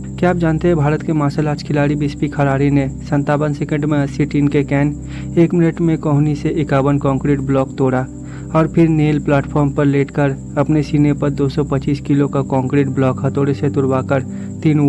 क्या आप जानते हैं भारत के मार्शल आर्ट्स खिलाड़ी बिस्पी खरारी ने संतावन सेकंड में अस्सी टीन के कैन, एक मिनट में कोहनी से इक्यावन कंक्रीट ब्लॉक तोड़ा और फिर नील प्लेटफॉर्म पर लेटकर अपने सीने पर 225 किलो का कंक्रीट ब्लॉक हथौड़े से तुड़वाकर तीन